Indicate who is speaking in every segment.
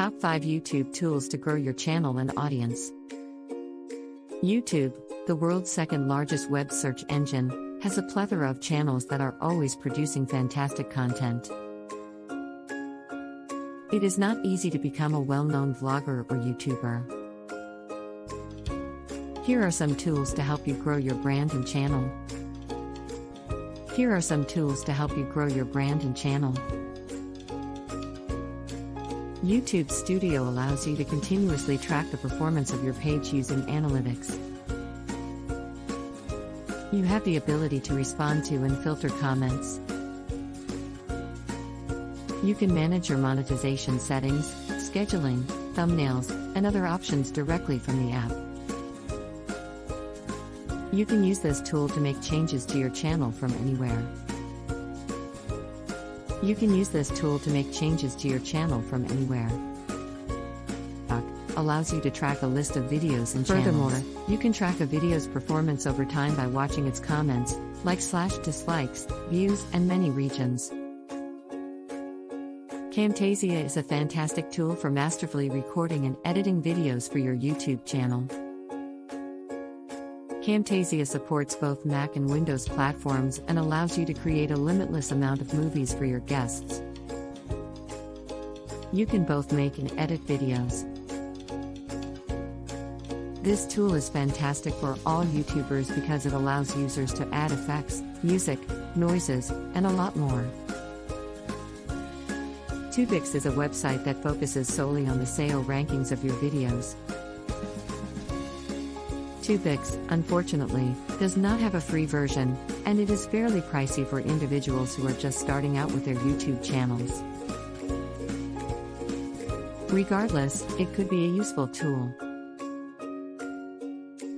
Speaker 1: Top 5 YouTube Tools to Grow Your Channel and Audience. YouTube, the world's second largest web search engine, has a plethora of channels that are always producing fantastic content. It is not easy to become a well known vlogger or YouTuber. Here are some tools to help you grow your brand and channel. Here are some tools to help you grow your brand and channel. YouTube Studio allows you to continuously track the performance of your page using analytics. You have the ability to respond to and filter comments. You can manage your monetization settings, scheduling, thumbnails, and other options directly from the app. You can use this tool to make changes to your channel from anywhere. You can use this tool to make changes to your channel from anywhere. Allows you to track a list of videos and Furthermore, channels. you can track a video's performance over time by watching its comments, likes slash dislikes, views, and many regions. Camtasia is a fantastic tool for masterfully recording and editing videos for your YouTube channel. Camtasia supports both Mac and Windows platforms and allows you to create a limitless amount of movies for your guests. You can both make and edit videos. This tool is fantastic for all YouTubers because it allows users to add effects, music, noises, and a lot more. Tubics is a website that focuses solely on the SEO rankings of your videos. Tubics, unfortunately, does not have a free version, and it is fairly pricey for individuals who are just starting out with their YouTube channels. Regardless, it could be a useful tool.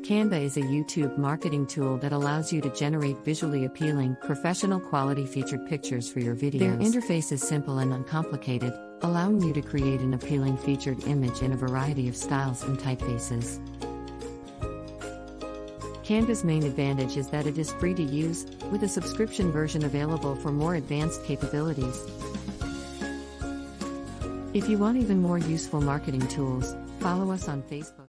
Speaker 1: Canva is a YouTube marketing tool that allows you to generate visually appealing, professional quality featured pictures for your videos. Their interface is simple and uncomplicated, allowing you to create an appealing featured image in a variety of styles and typefaces. Canva's main advantage is that it is free to use, with a subscription version available for more advanced capabilities. If you want even more useful marketing tools, follow us on Facebook.